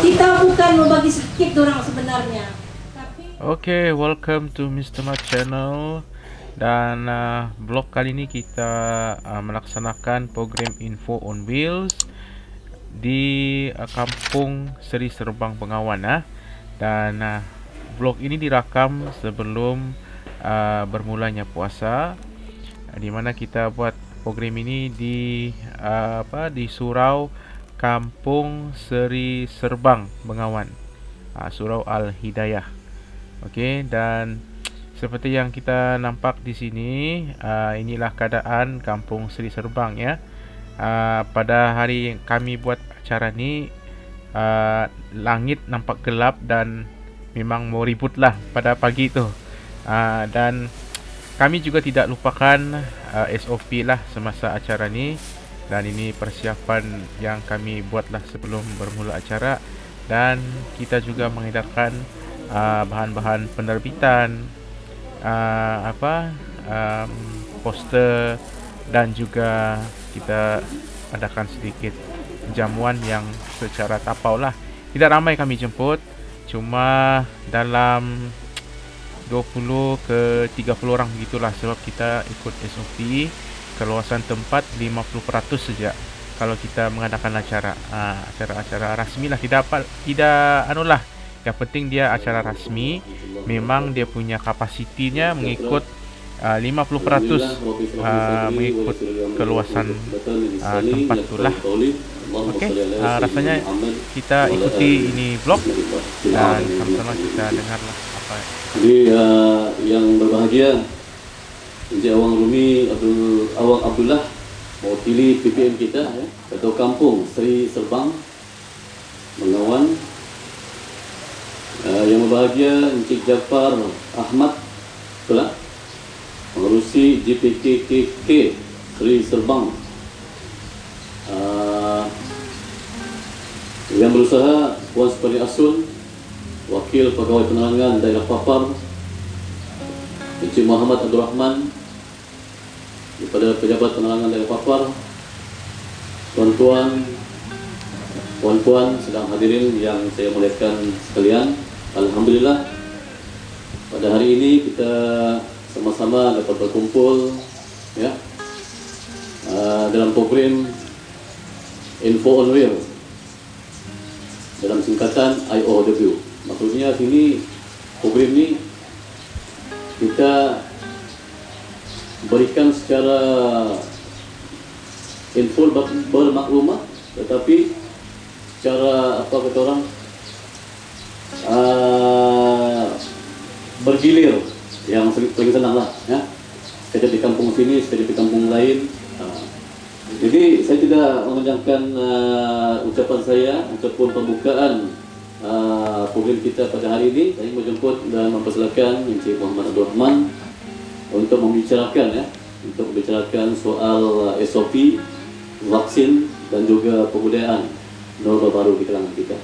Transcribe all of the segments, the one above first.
Kita bukan mau bagi sakit orang sebenarnya. Tapi Okay, welcome to Mr. Mat Channel dan uh, blog kali ini kita uh, melaksanakan program info on wheels di uh, kampung Seri Serbang Bengawan ah. dan uh, blog ini dirakam sebelum uh, bermulanya puasa uh, di mana kita buat program ini di uh, apa di surau Kampung Seri Serbang Bengawan uh, Surau Al Hidayah Okey dan seperti yang kita nampak di sini uh, inilah keadaan Kampung Seri Serbang ya. Uh, pada hari kami buat acara ni uh, langit nampak gelap dan memang mau ribut lah pada pagi itu. Uh, dan kami juga tidak lupakan uh, SOP lah semasa acara ni. Dan ini persiapan yang kami buatlah sebelum bermula acara. Dan kita juga mengedarkan uh, bahan-bahan penerbitan uh, apa um, poster dan juga kita adakan sedikit jamuan yang secara tapau lah. Tidak ramai kami jemput cuma dalam 20 ke 30 orang begitulah sebab kita ikut SOP keluasan tempat 50% saja. Kalau kita mengadakan acara acara-acara rasmi lah tidak apa tidak anulah. Yang penting dia acara rasmi memang dia punya kapasitinya mengikut uh, 50% uh, mengikut keluasan uh, tempat itulah. Okey, uh, rasanya kita ikuti ini vlog dan sama-sama kita dengarlah Jadi uh, yang berbahagia Encik Awang Rumi Abdul Awang Abdullah mewakili PPM kita ya, Ketua Kampung Seri Serbang Mengawan uh, Yang berbahagia Encik Jafar Ahmad Betul Mengurusi GPKKK Seri Serbang. Uh, Yang berusaha Puan Supari Asun Wakil Pegawai Penerangan Daerah Papar Encik Muhammad Abdul Rahman daripada pejabat penerangan daerah Papar tuan-tuan puan-puan sedang hadirin yang saya muliakan sekalian Alhamdulillah pada hari ini kita sama-sama dapat berkumpul ya uh, dalam program Info on Wheel dalam singkatan IOW maksudnya sini program ini kita berikan secara info bermaklumat tetapi secara apa kata orang uh, bergilir. Yang lebih senang lah ya. Sekejap di kampung sini sekejap di kampung lain uh, jadi saya tidak memanjangkan uh, ucapan saya ataupun pembukaan uh, program kita pada hari ini saya menjemput dan mempersilakan Encik Muhammad Abdul Rahman untuk membicarakan ya untuk membicarakan soal uh, SOP vaksin dan juga pembudayaan norma baru di kalangan kita.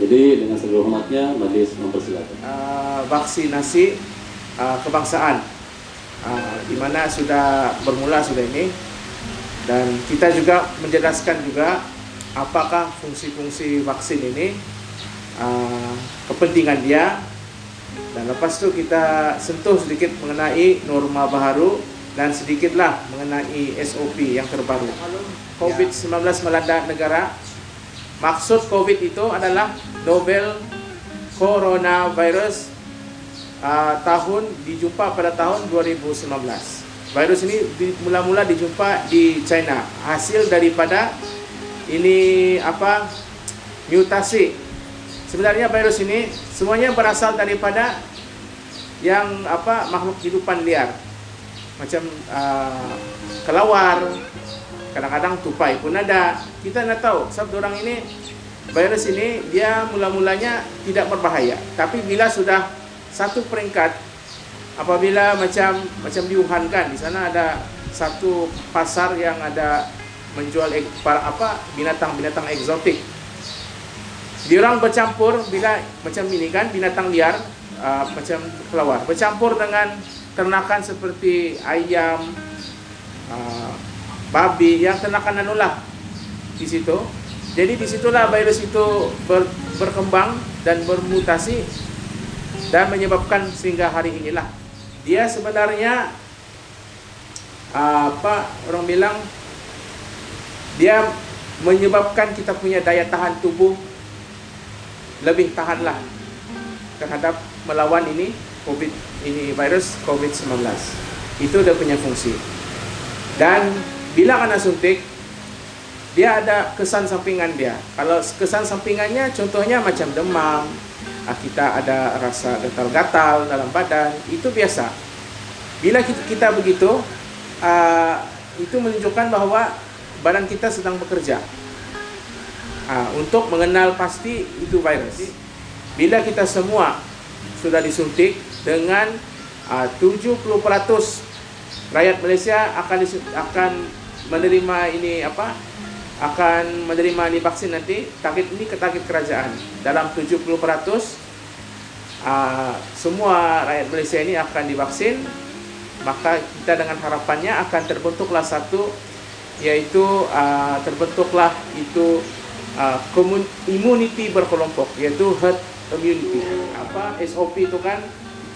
Jadi dengan segala hormatnya majlis mempersilakan. Uh, vaksinasi uh, kebangsaan uh, di mana sudah bermula sudah ini dan kita juga menjelaskan juga apakah fungsi-fungsi vaksin ini uh, kepentingan dia dan lepas tu kita sentuh sedikit mengenai norma baru dan sedikitlah mengenai SOP yang terbaru. COVID-19 melanda negara. Maksud COVID itu adalah novel coronavirus uh, tahun dijumpa pada tahun 2019. Virus ini mula-mula dijumpa di China. Hasil daripada ini apa mutasi Sebenarnya virus ini semuanya berasal daripada yang apa makhluk hidupan liar. Macam uh, kelawar, kadang-kadang tupai pun ada. Kita nak tahu sebab orang ini virus ini dia mula-mulanya tidak berbahaya, tapi bila sudah satu peringkat apabila macam macam di di sana ada satu pasar yang ada menjual apa binatang-binatang eksotik dia orang bercampur bila macam ini kan binatang liar uh, macam kelawar bercampur dengan ternakan seperti ayam uh, babi yang ternakan anulah di situ. Jadi di situlah virus itu ber, berkembang dan bermutasi dan menyebabkan sehingga hari inilah dia sebenarnya apa orang bilang dia menyebabkan kita punya daya tahan tubuh lebih tahanlah terhadap melawan ini COVID ini virus COVID-19 itu dia punya fungsi. Dan bila kena suntik dia ada kesan sampingan dia. Kalau kesan sampingannya contohnya macam demam ah, kita ada rasa gatal-gatal dalam badan itu biasa. Bila kita, begitu uh, itu menunjukkan bahwa badan kita sedang bekerja untuk mengenal pasti itu virus. Bila kita semua sudah disuntik dengan uh, 70% rakyat Malaysia akan akan menerima ini apa akan menerima ini vaksin nanti target ini ke target kerajaan. Dalam 70% uh, semua rakyat Malaysia ini akan divaksin. Maka kita dengan harapannya akan terbentuklah satu yaitu uh, terbentuklah itu uh, immunity berkelompok yaitu herd immunity. Apa SOP itu kan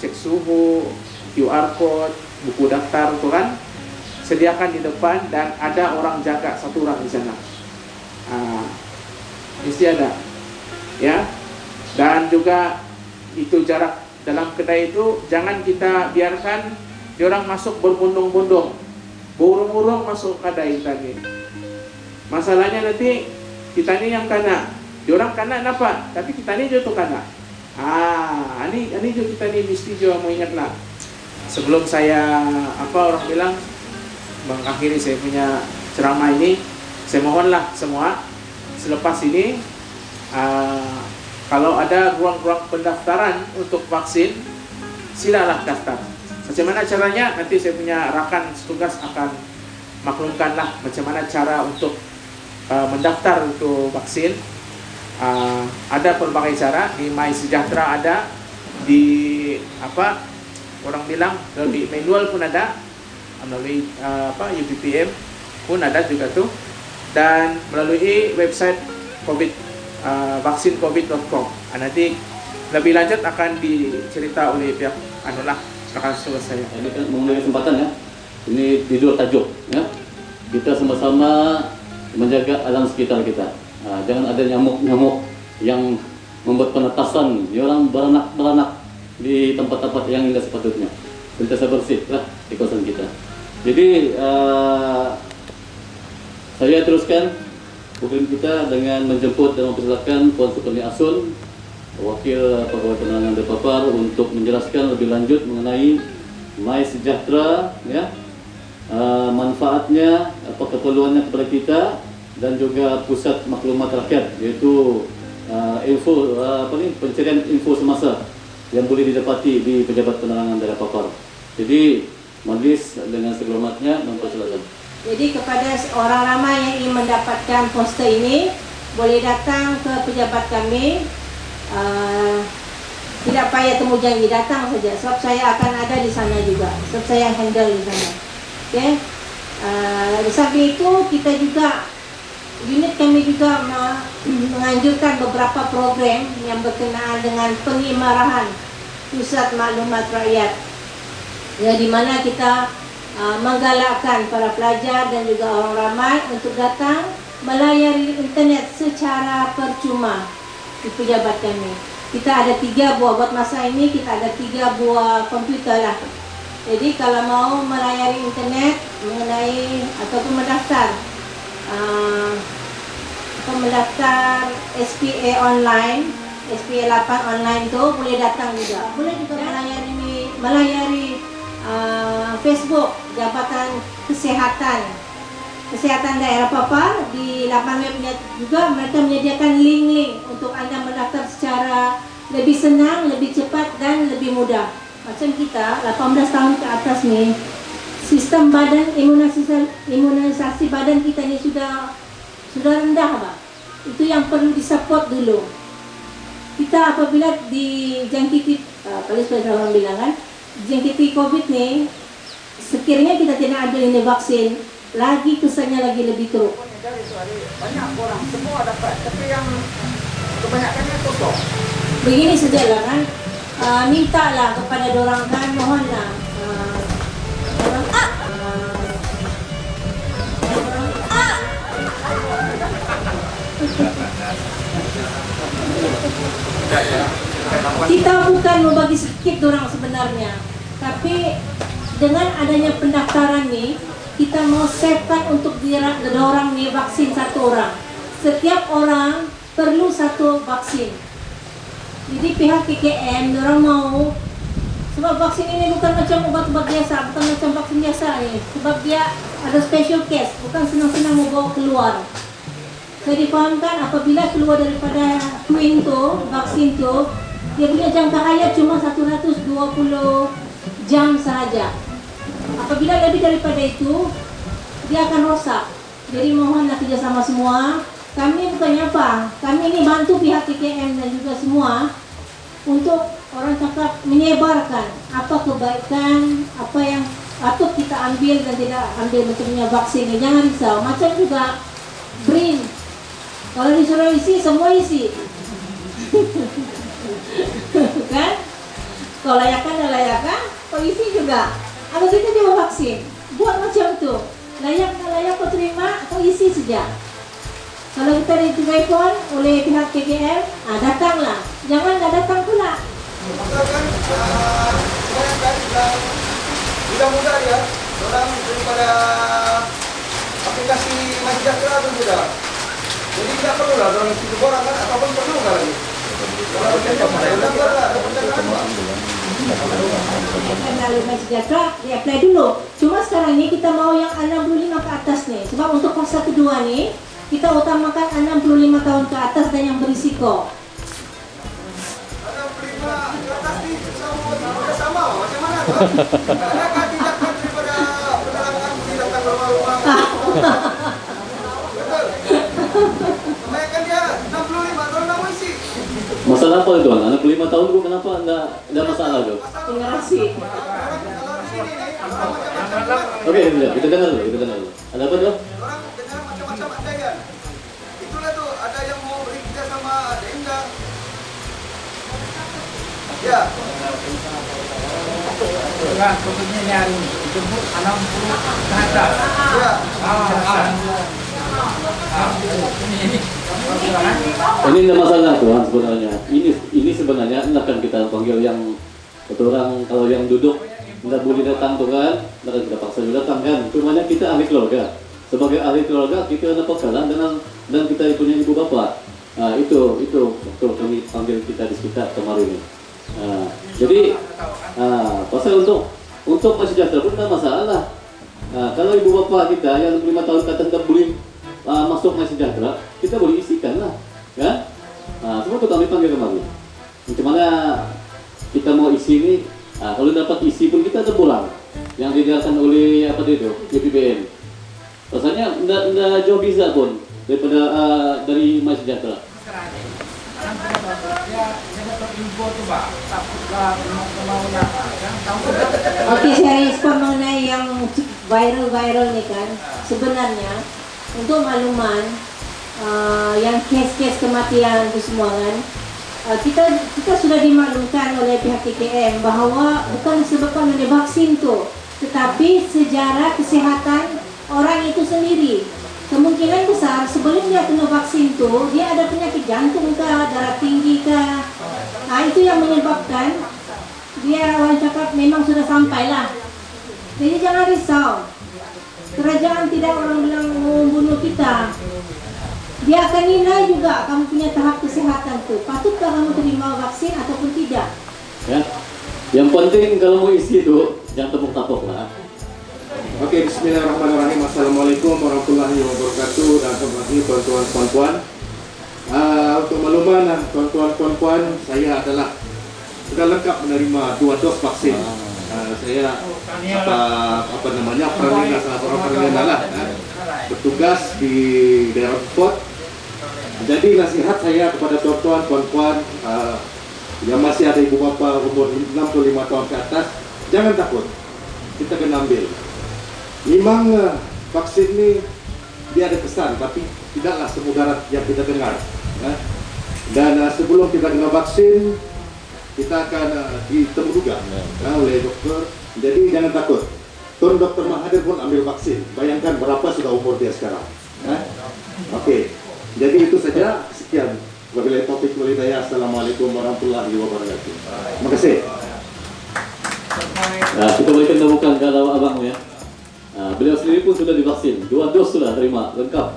cek suhu QR code buku daftar itu kan sediakan di depan dan ada orang jaga satu orang di sana. Uh, ada ya. Dan juga itu jarak dalam kedai itu jangan kita biarkan orang masuk berbondong-bondong. Burung-burung masuk kedai tadi. Masalahnya nanti kita ini yang kena orang kena apa tapi kita ini jatuh kena ah ini ini kita ini mesti juga mau ingat lah sebelum saya apa orang bilang mengakhiri saya punya ceramah ini saya mohonlah semua selepas ini uh, kalau ada ruang-ruang pendaftaran untuk vaksin silalah daftar. Macam mana caranya? Nanti saya punya rakan setugas akan maklumkanlah macam mana cara untuk uh, mendaftar untuk vaksin uh, ada pelbagai cara di My Sejahtera ada di apa orang bilang di manual pun ada melalui uh, apa UPPM pun ada juga tuh dan melalui website COVID uh, vaksincovid.com. Uh, nanti lebih lanjut akan dicerita oleh pihak anulah akan selesai. Ini kan mengenai kesempatan ya. Ini di luar tajuk ya. Kita sama-sama menjaga alam sekitar kita. Nah, jangan ada nyamuk-nyamuk yang membuat penetasan orang beranak-beranak di tempat-tempat yang tidak sepatutnya. Sentiasa bersih lah di kawasan kita. Jadi uh, saya teruskan program kita dengan menjemput dan mempersilakan Puan Sukarni Asun, Wakil Pegawai Penerangan Depapar untuk menjelaskan lebih lanjut mengenai My Sejahtera, ya, uh, manfaatnya, apa keperluannya kepada kita dan juga pusat maklumat rakyat, yaitu uh, info uh, apa ni pencarian info semasa yang boleh didapati di pejabat penerangan daerah papar. Jadi majlis dengan segala mempersilakan. Jadi kepada orang ramai yang ingin mendapatkan poster ini boleh datang ke pejabat kami. Uh, tidak payah temu janji datang saja sebab saya akan ada di sana juga. Sebab saya handle di sana. Okey. Uh, di samping itu kita juga unit kami juga menganjurkan beberapa program yang berkenaan dengan pengimarahan pusat maklumat rakyat. Ya di mana kita uh, menggalakkan para pelajar dan juga orang ramai untuk datang melayari internet secara percuma di pejabat kami. Kita ada tiga buah buat masa ini kita ada tiga buah komputer lah. Jadi kalau mau melayari internet mengenai ataupun mendaftar uh, mendaftar SPA online SPA 8 online tu boleh datang juga. Boleh juga melayari melayari uh, Facebook Jabatan Kesehatan Kesehatan Daerah Papar di laman webnya juga mereka menyediakan link-link untuk anda mendaftar secara lebih senang, lebih cepat dan lebih mudah. Macam kita 18 tahun ke atas ni sistem badan imunisasi, imunisasi badan kita ni sudah sudah rendah apa? Itu yang perlu disupport dulu. Kita apabila dijangkiti uh, kalau seperti orang bilang kan, jangkiti COVID ni sekiranya kita tidak ada ini vaksin lagi kesannya lagi lebih teruk. banyak orang semua dapat tapi yang kebanyakannya kosong Begini sajalah kan, uh, mintalah kepada orang kan, mohonlah. Uh, orang ah, kita bukan mau bagi sedikit orang sebenarnya, tapi dengan adanya pendaftaran nih, kita mau savekan untuk orang nih vaksin satu orang. Setiap orang perlu satu vaksin. Jadi pihak KKM orang mau sebab vaksin ini bukan macam obat-obat biasa, bukan macam vaksin biasa nih. Sebab dia ada special case, bukan senang-senang mau bawa keluar. Saya difahamkan apabila keluar daripada Queen tu, vaksin tu, dia punya jangka hayat cuma 120 jam sahaja. Apabila lebih daripada itu, dia akan rosak. Jadi mohonlah kerjasama semua. Kami bukannya apa, kami ini bantu pihak KKM dan juga semua untuk orang cakap menyebarkan apa kebaikan, apa yang patut kita ambil dan tidak ambil macamnya vaksin. Jangan risau. Macam juga BRIN. Kalau disuruh isi, semua isi. kan? Kalau layakan dan layakan, isi juga. Atau kita juga vaksin. Buat macam tu. Layak dan layak kau terima, kau isi saja. Kalau kita ditelepon oleh pihak KKM, ah, datanglah. Jangan tak datang pula. maka kan uh, kebanyakan yang muda-muda dia orang daripada aplikasi Masejahtera tu muda jadi tidak perlu lah orang itu orang kan ataupun perlu nggak lagi kalau macam mana ada ada pertanyaan Kenali Mai Sejahtera, di apply dulu. Cuma sekarang ini kita mau yang 65 ke atas nih. Sebab untuk fase kedua nih, kita utamakan 65 tahun ke atas dan yang berisiko. ada prima ke atas ni sama sama macam mana daripada tindakan betul dia 65 tahun Masalah apa itu? Anak 5 tahun tu kenapa enggak ada masalah tu? Generasi. di macam-macam Okey, kita dengar dulu, kita dengar dulu. Ada apa tu? Ya ini hari ini dijemput 60 ke atas. ya Ah, ah. Ah, ini. Ini tidak masalah Tuhan sebenarnya. Ini ini sebenarnya ini akan kita panggil yang betul orang kalau yang duduk tidak boleh datang tuh kan, tidak kita paksa datang kan. Cumanya kita ahli keluarga. Sebagai ahli keluarga kita dapat salah dengan dan kita punya ibu bapak. Nah, itu itu waktu kami panggil kita di sekitar kemarin Nah, jadi ah, pasal untuk untuk masih sejahtera pun tidak masalah. Nah, kalau ibu bapak kita yang lima tahun ke atas tidak boleh ah, masuk masih sejahtera, kita boleh isikan lah, kan? Nah, semua kita kami panggil kemarin. Bagaimana kita mau isi ini? ah, kalau dapat isi pun kita ada pulang yang dijelaskan oleh apa itu JPBN. Rasanya tidak jauh bisa pun daripada ah, dari masih sejahtera. Oke, saya respon mengenai yang viral-viral nih kan. Sebenarnya untuk makluman uh, yang case-case kematian itu semua kan, uh, kita kita sudah dimaklumkan oleh pihak KKM bahwa bukan disebabkan oleh vaksin tuh, tetapi sejarah kesehatan orang itu sendiri. Kemungkinan besar sebelum dia kena vaksin tuh, dia ada penyakit jantung kah, darah tinggi kah. Nah, itu yang menyebabkan dia orang cakap memang sudah sampai lah. Jadi jangan risau. Kerajaan tidak orang bilang membunuh kita. Dia akan nilai juga kamu punya tahap kesehatan tuh. Patutkah kamu terima vaksin ataupun tidak? Ya. Yang penting kalau mau isi itu jangan tepuk-tapuk lah. Oke, Bismillahirrahmanirrahim. Assalamualaikum warahmatullahi wabarakatuh dan selamat tuan-tuan puan-puan. Ah, untuk makluman ah, tuan-tuan puan-puan, saya adalah sudah lengkap menerima dua dos vaksin. Ah, saya apa apa namanya Pranina salah seorang Pranina lah ah, bertugas di daerah sport. Jadi nasihat saya kepada tuan-tuan puan-puan ah, yang masih ada ibu bapa umur 65 tahun ke atas, jangan takut. Kita kena ambil. Memang eh, vaksin ini dia ada kesan, tapi tidaklah semudarat yang kita dengar. Ya. Dan uh, sebelum kita kena vaksin, kita akan uh, ditemuduga ya, oleh dokter. Jadi jangan takut. Tuan Dokter Mahathir pun ambil vaksin. Bayangkan berapa sudah umur dia sekarang. Ya. Oke, jadi itu saja. Sekian. Wabillahi taufiq wal hidayah. Assalamualaikum warahmatullahi wabarakatuh. Terima kasih. Nah, kita berikan temukan ke abang ya. Nah, beliau sendiri pun sudah divaksin, dua dos sudah terima lengkap.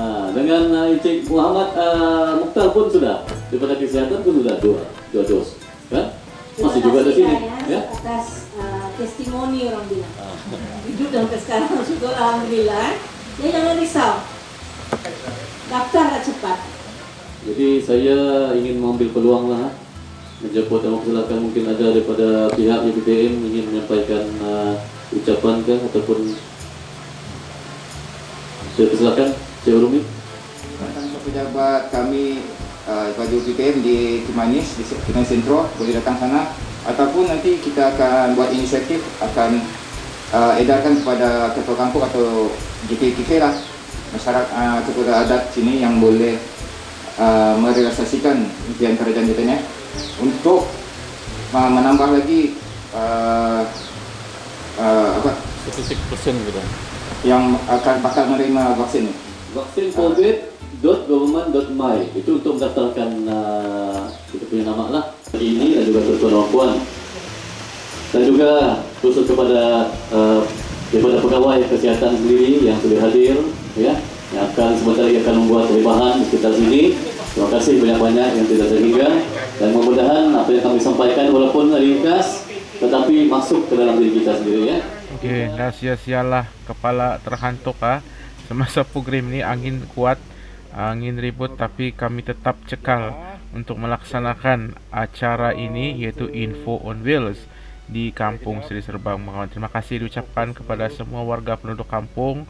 Nah, dengan uh, Encik Muhammad uh, Mukhtar pun sudah daripada kesehatan pun sudah dua dua dos, kan? Masih juga di sini, ya? Atas uh, testimoni orang bilang. Hidup sampai sekarang syukur alhamdulillah. Ya jangan risau. Daftarlah cepat. Jadi saya ingin mengambil peluang lah menjemput dan silakan mungkin ada daripada pihak YPTM ingin menyampaikan uh, ucapan ke ataupun saya persilakan Cik Rumi ke pejabat kami uh, bagi UPTM di Kimanis di Kimanis Sentro boleh datang sana. Ataupun nanti kita akan buat inisiatif akan uh, edarkan kepada ketua kampung atau GP-GP lah masyarakat uh, ketua adat sini yang boleh uh, merealisasikan impian kerajaan kita untuk uh, menambah lagi uh, apa? Statistik persen gitu. Yang akan bakal menerima vaksin vaksin covid.government.my itu untuk mendaftarkan uh, kita punya nama lah. Ini dan juga tuan puan dan juga khusus kepada uh, daripada pegawai kesihatan sendiri yang sudah hadir ya yang akan sebentar lagi akan membuat perubahan di sekitar sini. Terima kasih banyak-banyak yang tidak terhingga. Dan mudah-mudahan apa yang kami sampaikan walaupun ringkas masuk ke dalam diri kita sendiri ya Okey, dah sia-sialah kepala terhantuk ah. Semasa program ni angin kuat, angin ribut tapi kami tetap cekal untuk melaksanakan acara ini iaitu Info on Wheels di Kampung Seri Serbang. Terima kasih diucapkan kepada semua warga penduduk kampung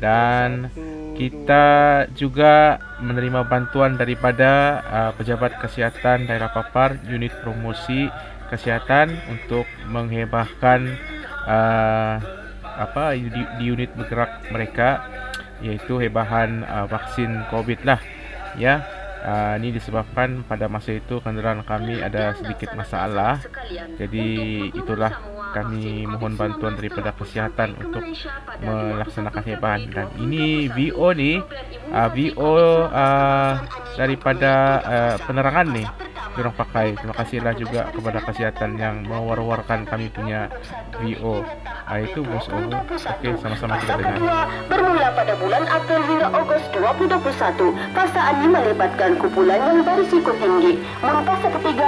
dan kita juga menerima bantuan daripada uh, pejabat kesihatan daerah Papar unit promosi kesihatan untuk menghebahkan uh, apa di, di unit bergerak mereka iaitu hebahan uh, vaksin COVID lah. Ya uh, ini disebabkan pada masa itu kenderaan kami ada sedikit masalah. Jadi itulah kami mohon bantuan daripada kesihatan untuk melaksanakan hebahan. Dan ini VO ni uh, VO uh, daripada uh, penerangan ni orang pakai. Terima kasihlah juga kepada kesihatan yang mewar-warkan kami punya VO. Ah itu bos. Okey, sama-sama kita dengar. Bermula pada bulan April hingga Ogos 2021, fasa ini melibatkan kumpulan yang berisiko tinggi. Fase ketiga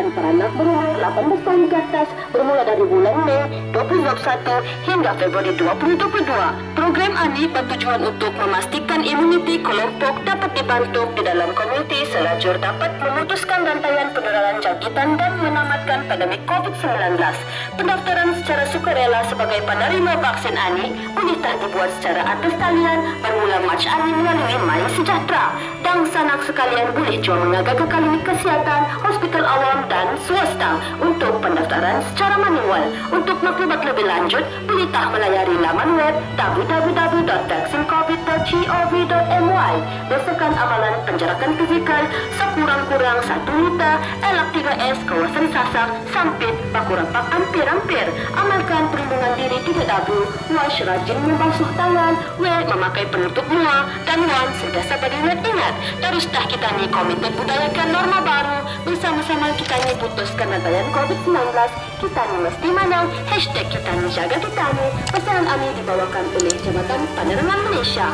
melibatkan peranak berumur 18 tahun ke atas bermula dari bulan Mei 2021 hingga Februari 2022. Program ini bertujuan untuk memastikan imuniti kelompok dapat dibantu di dalam komuniti selajur dapat memutuskan rantaian penularan jangkitan dan menamatkan pandemi COVID-19. Pendaftaran secara sukarela sebagai penerima vaksin ANI tak dibuat secara atas talian bermula Mac ANI melalui My Sejahtera. Dan sanak sekalian boleh jual mengaga ke klinik kesihatan, hospital awam dan swasta untuk pendaftaran secara manual. Untuk maklumat lebih lanjut, tak melayari laman web www.vaksincovid.gov.my Berdasarkan amalan penjarakan fizikal sekurang-kurang satu Kota, LF3S, kawasan Sasak, Sampit, Pakurapak, hampir-hampir. Amalkan perlindungan diri tidak dabu, wash rajin membasuh tangan, wear memakai penutup muka, dan one sentiasa beringat ingat. Terus dah kita ni komitmen budayakan norma baru, bersama-sama kita ni putuskan rantaian COVID-19, kita mesti menang, hashtag kita ni jaga kita ni. Pesanan ini dibawakan oleh Jabatan Penerangan Malaysia.